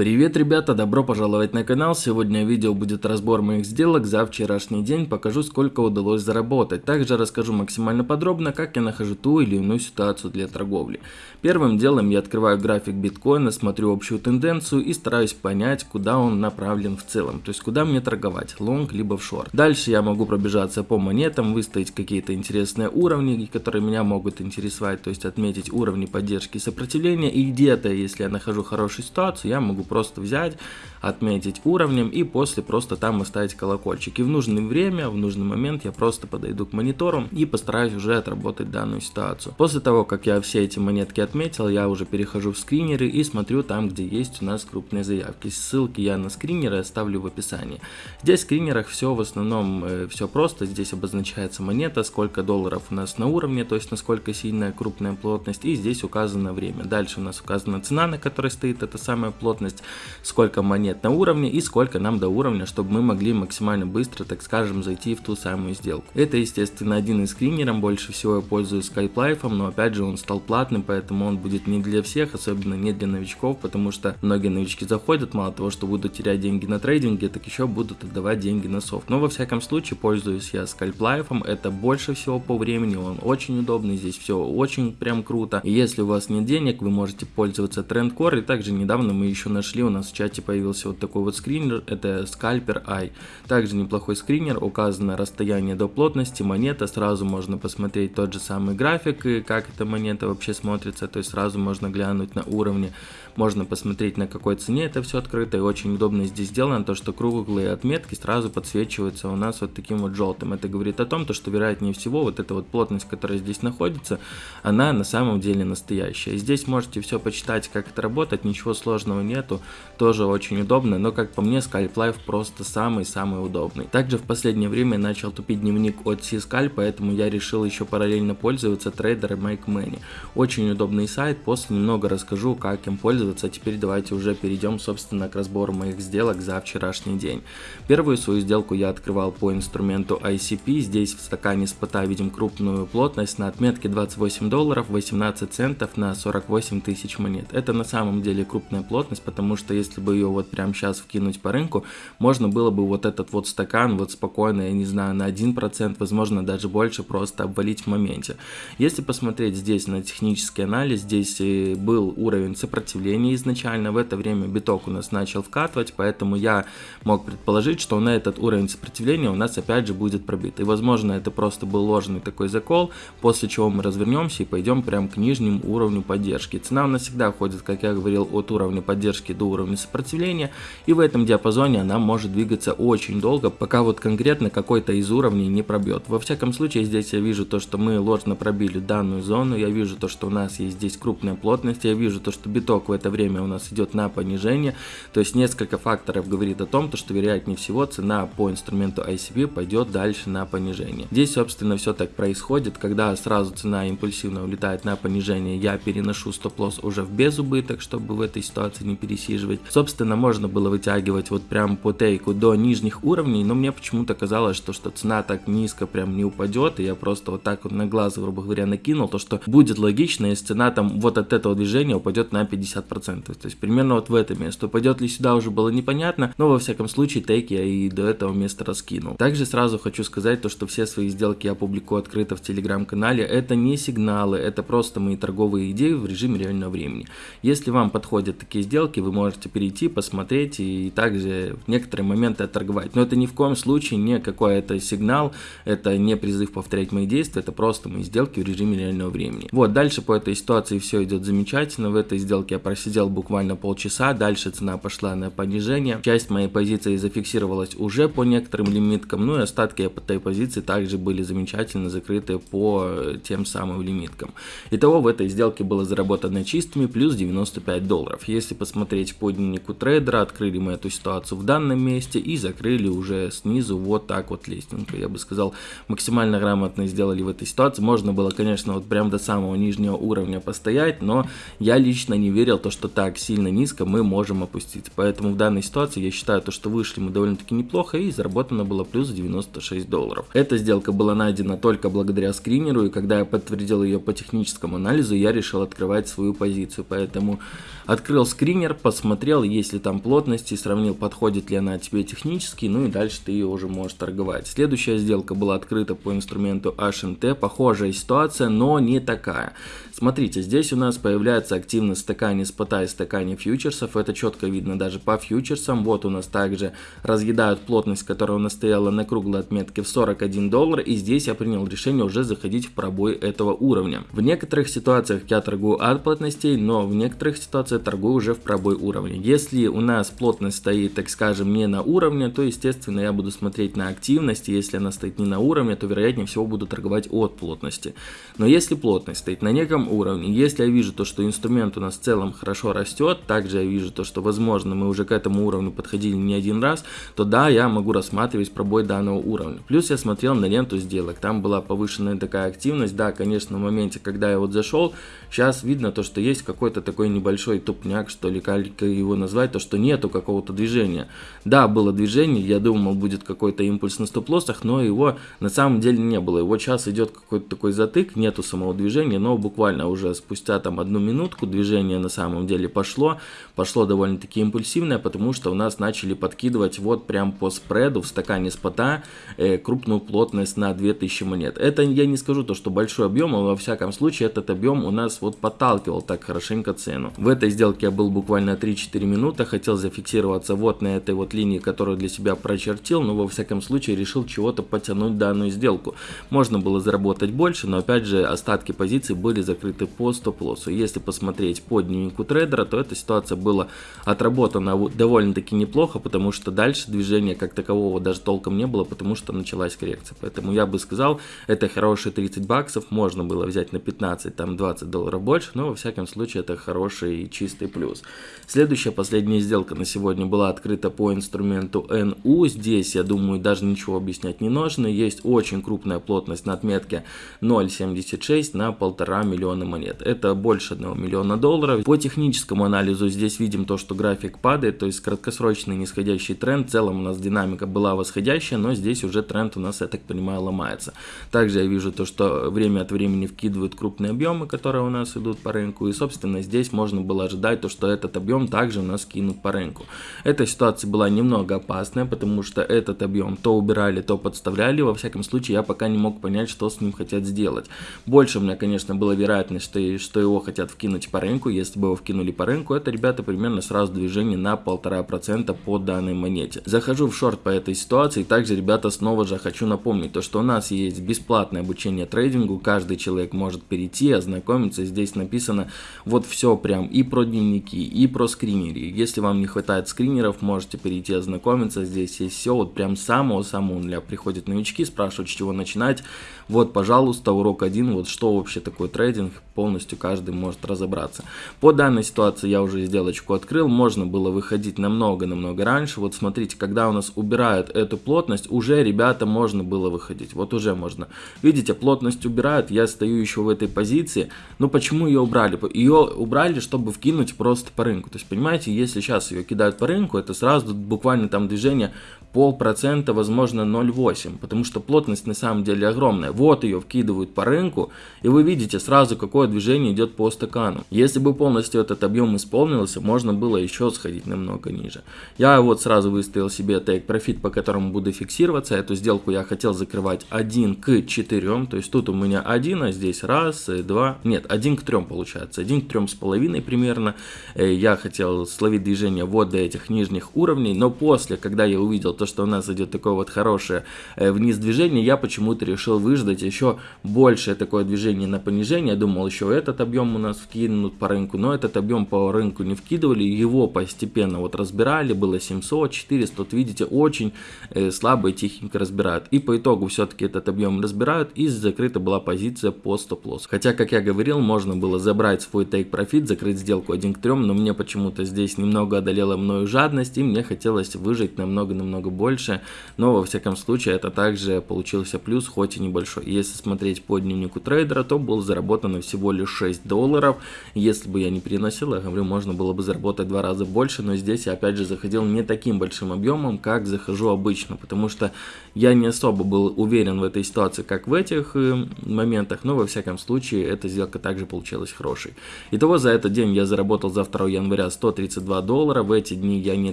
Привет, ребята, добро пожаловать на канал. Сегодня видео будет разбор моих сделок за вчерашний день. Покажу, сколько удалось заработать. Также расскажу максимально подробно, как я нахожу ту или иную ситуацию для торговли. Первым делом я открываю график биткоина, смотрю общую тенденцию и стараюсь понять, куда он направлен в целом. То есть, куда мне торговать, лонг либо в шорт. Дальше я могу пробежаться по монетам, выставить какие-то интересные уровни, которые меня могут интересовать. То есть, отметить уровни поддержки и сопротивления. И где-то, если я нахожу хорошую ситуацию, я могу просто взять, отметить уровнем и после просто там оставить колокольчик. И в нужное время, в нужный момент я просто подойду к монитору и постараюсь уже отработать данную ситуацию. После того, как я все эти монетки отметил, я уже перехожу в скринеры и смотрю там, где есть у нас крупные заявки. Ссылки я на скринеры оставлю в описании. Здесь в скринерах все в основном э, все просто. Здесь обозначается монета, сколько долларов у нас на уровне, то есть насколько сильная крупная плотность. И здесь указано время. Дальше у нас указана цена, на которой стоит эта самая плотность сколько монет на уровне и сколько нам до уровня, чтобы мы могли максимально быстро, так скажем, зайти в ту самую сделку. Это, естественно, один из скринеров, больше всего я пользуюсь Skype но опять же он стал платным, поэтому он будет не для всех, особенно не для новичков, потому что многие новички заходят, мало того, что будут терять деньги на трейдинге, так еще будут отдавать деньги на софт. Но во всяком случае пользуюсь я Skype это больше всего по времени, он очень удобный, здесь все очень прям круто. И если у вас нет денег, вы можете пользоваться Trendcore, и также недавно мы еще нашли нашли, у нас в чате появился вот такой вот скринер, это Scalper Eye. Также неплохой скринер, указано расстояние до плотности, монета, сразу можно посмотреть тот же самый график, и как эта монета вообще смотрится, то есть сразу можно глянуть на уровне, можно посмотреть на какой цене это все открыто, и очень удобно здесь сделано, то что круглые отметки сразу подсвечиваются у нас вот таким вот желтым. Это говорит о том, то, что вероятнее всего вот эта вот плотность, которая здесь находится, она на самом деле настоящая. здесь можете все почитать, как это работает, ничего сложного нету, тоже очень удобно, но как по мне Scalp Life просто самый-самый удобный. Также в последнее время начал тупить дневник от C-Scalp, поэтому я решил еще параллельно пользоваться трейдером Make. Очень удобный сайт, после немного расскажу, как им пользоваться, а теперь давайте уже перейдем, собственно, к разбору моих сделок за вчерашний день. Первую свою сделку я открывал по инструменту ICP, здесь в стакане спота видим крупную плотность на отметке 28 долларов 18 центов на 48 тысяч монет. Это на самом деле крупная плотность, потому что что если бы ее вот прямо сейчас вкинуть по рынку, можно было бы вот этот вот стакан вот спокойно, я не знаю, на 1%, возможно даже больше просто обвалить в моменте. Если посмотреть здесь на технический анализ, здесь был уровень сопротивления изначально, в это время биток у нас начал вкатывать, поэтому я мог предположить, что на этот уровень сопротивления у нас опять же будет пробит. И возможно это просто был ложный такой закол, после чего мы развернемся и пойдем прям к нижнему уровню поддержки. Цена у нас всегда ходит, как я говорил, от уровня поддержки до уровня сопротивления, и в этом диапазоне она может двигаться очень долго, пока вот конкретно какой-то из уровней не пробьет. Во всяком случае, здесь я вижу то, что мы ложно пробили данную зону, я вижу то, что у нас есть здесь крупная плотность, я вижу то, что биток в это время у нас идет на понижение, то есть несколько факторов говорит о том, то, что вероятнее всего цена по инструменту ICP пойдет дальше на понижение. Здесь, собственно, все так происходит, когда сразу цена импульсивно улетает на понижение, я переношу стоп-лосс уже в безубыток, чтобы в этой ситуации не пересиживать просиживать. Собственно, можно было вытягивать вот прям по тейку до нижних уровней, но мне почему-то казалось, что, что цена так низко прям не упадет, и я просто вот так вот на глаз, грубо говоря, накинул, то что будет логично, если цена там вот от этого движения упадет на 50%. То есть примерно вот в это место. Упадет ли сюда уже было непонятно, но во всяком случае тейк я и до этого места раскинул. Также сразу хочу сказать то, что все свои сделки я публикую открыто в телеграм-канале. Это не сигналы, это просто мои торговые идеи в режиме реального времени. Если вам подходят такие сделки, вы можете можете перейти, посмотреть и также в некоторые моменты отторговать. Но это ни в коем случае не какой-то сигнал, это не призыв повторять мои действия, это просто мои сделки в режиме реального времени. Вот, дальше по этой ситуации все идет замечательно. В этой сделке я просидел буквально полчаса, дальше цена пошла на понижение. Часть моей позиции зафиксировалась уже по некоторым лимиткам, ну и остатки этой позиции также были замечательно закрыты по тем самым лимиткам. Итого в этой сделке было заработано чистыми плюс 95 долларов. Если посмотреть по дневнику трейдера, открыли мы эту ситуацию в данном месте и закрыли уже снизу вот так вот лестненько. Я бы сказал, максимально грамотно сделали в этой ситуации. Можно было, конечно, вот прям до самого нижнего уровня постоять, но я лично не верил, то, что так сильно низко мы можем опуститься. Поэтому в данной ситуации я считаю, то, что вышли мы довольно-таки неплохо и заработано было плюс 96 долларов. Эта сделка была найдена только благодаря скринеру, и когда я подтвердил ее по техническому анализу, я решил открывать свою позицию. Поэтому Открыл скринер, посмотрел, есть ли там плотности, сравнил, подходит ли она тебе технически, ну и дальше ты ее уже можешь торговать. Следующая сделка была открыта по инструменту HNT, похожая ситуация, но не такая. Смотрите, здесь у нас появляется активность в стакане спота и стакане фьючерсов, это четко видно даже по фьючерсам. Вот у нас также разъедают плотность, которая у нас стояла на круглой отметке в 41 доллар, и здесь я принял решение уже заходить в пробой этого уровня. В некоторых ситуациях я торгую от плотностей, но в некоторых ситуациях торгую уже в пробой уровня. Если у нас плотность стоит, так скажем, не на уровне, то естественно я буду смотреть на активность, если она стоит не на уровне, то вероятнее всего буду торговать от плотности. Но если плотность стоит на неком уровне, если я вижу то, что инструмент у нас в целом хорошо растет, также я вижу то, что возможно мы уже к этому уровню подходили не один раз, то да, я могу рассматривать пробой данного уровня. Плюс я смотрел на ленту сделок, там была повышенная такая активность, да, конечно, в моменте, когда я вот зашел, сейчас видно то, что есть какой-то такой небольшой тупняк, что ли, как его назвать, то, что нету какого-то движения. Да, было движение, я думал, будет какой-то импульс на стоп-лоссах, но его на самом деле не было. Его сейчас идет какой-то такой затык, нету самого движения, но буквально уже спустя там одну минутку движение на самом деле пошло. Пошло довольно-таки импульсивное, потому что у нас начали подкидывать вот прям по спреду в стакане спота э, крупную плотность на 2000 монет. Это я не скажу то, что большой объем, но во всяком случае этот объем у нас вот подталкивал так хорошенько цену. В этой сделке я был буквально 3-4 минуты, хотел зафиксироваться вот на этой вот линии, которую для себя прочертил, но во всяком случае решил чего-то потянуть данную сделку. Можно было заработать больше, но опять же остатки позиций были закрыты по стоп-лоссу. Если посмотреть по дневнику трейдера, то эта ситуация была отработана довольно-таки неплохо, потому что дальше движения как такового даже толком не было, потому что началась коррекция. Поэтому я бы сказал, это хорошие 30 баксов, можно было взять на 15, там 20 долларов больше, но во всяком случае это хороший чистый плюс. Следующая, последняя сделка на сегодня была открыта по инструменту NU. Здесь, я думаю, даже ничего объяснять не нужно. Есть очень крупная плотность на отметке 0.76 на полтора миллиона монет. Это больше 1 миллиона долларов. По техническому анализу здесь видим то, что график падает, то есть краткосрочный нисходящий тренд. В целом у нас динамика была восходящая, но здесь уже тренд у нас, я так понимаю, ломается. Также я вижу то, что время от времени вкидывают крупные объемы, которые у нас идут по рынку. И, собственно, здесь можно было ожидать то, что этот объем также у нас кинут по рынку. Эта ситуация была немного опасная, потому что этот объем то убирали, то подставляли. Во всяком случае, я пока не мог понять, что с ним хотят сделать. Больше у меня, конечно, была вероятность, что, что его хотят вкинуть по рынку. Если бы его вкинули по рынку, это, ребята, примерно сразу движение на полтора процента по данной монете. Захожу в шорт по этой ситуации. Также, ребята, снова же хочу напомнить, то, что у нас есть бесплатное обучение трейдингу. Каждый человек может перейти, ознакомиться. Здесь написано вот все прям и про дневники, и про скринеры. Если вам не хватает скринеров, можете перейти ознакомиться. Здесь есть все, вот прям самого-самого нуля. Приходят новички, спрашивают, с чего начинать. Вот, пожалуйста, урок один, вот что вообще такое трейдинг, полностью каждый может разобраться. По данной ситуации я уже сделочку открыл, можно было выходить намного-намного раньше. Вот смотрите, когда у нас убирают эту плотность, уже, ребята, можно было выходить. Вот уже можно. Видите, плотность убирают, я стою еще в этой позиции. Но почему ее убрали? Ее убрали, чтобы вкинуть просто по рынку. То есть, понимаете, если сейчас ее кидают по рынку, это сразу буквально там движение полпроцента, возможно 0,8, потому что плотность на самом деле огромная. Вот ее вкидывают по рынку, и вы видите сразу, какое движение идет по стакану. Если бы полностью этот объем исполнился, можно было еще сходить намного ниже. Я вот сразу выставил себе take profit, по которому буду фиксироваться. Эту сделку я хотел закрывать 1 к 4, то есть тут у меня 1, а здесь раз, два, нет, 1 к 3 получается, 1 к 3,5 примерно. Э, я хотел словить движение вот до этих нижних уровней, но после, когда я увидел то, что у нас идет такое вот хорошее э, вниз движение, я почему-то решил выждать еще большее такое движение на понижение. Думал, еще этот объем у нас вкинут по рынку, но этот объем по рынку не вкидывали, его постепенно вот разбирали, было 700, 400, вот видите, очень э, слабо и разбирают. И по итогу все-таки этот объем разбирают, и закрыта была позиция по стоп-лосс. Хотя, как я говорил, можно было забрать свой profit, закрыть сделку 1 к 3, но мне почему-то здесь немного одолела мною жадность, и мне хотелось выжить намного-намного намного больше, но во всяком случае это также получился плюс, хоть и небольшой. Если смотреть по дневнику трейдера, то был заработан перенесено всего лишь 6 долларов. Если бы я не переносил, я говорю, можно было бы заработать два раза больше, но здесь я опять же заходил не таким большим объемом, как захожу обычно, потому что я не особо был уверен в этой ситуации, как в этих э, моментах, но во всяком случае эта сделка также получилась хорошей. Итого за этот день я заработал за 2 января 132 доллара, в эти дни я не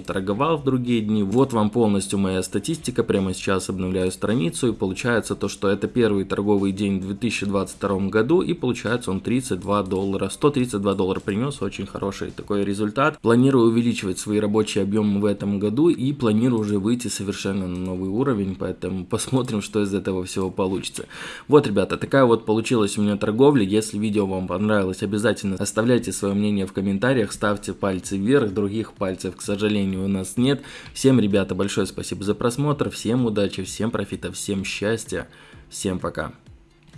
торговал, в другие дни. Вот вам полностью моя статистика, прямо сейчас обновляю страницу и получается то, что это первый торговый день в 2022 году и получается он 32 доллара. 132 доллара принес, очень хороший такой результат. Планирую увеличивать свои рабочие объемы в этом году и планирую уже выйти совершенно на новый уровень, поэтому посмотрим, что из этого всего получится. Вот, ребята, такая вот получилась у меня торговля. Если видео вам понравилось, обязательно оставляйте свое мнение в комментариях, ставьте пальцы вверх, других пальцев, к сожалению, у нас нет. Всем, ребята, большое спасибо за просмотр, всем удачи, всем профита, всем счастья, всем пока.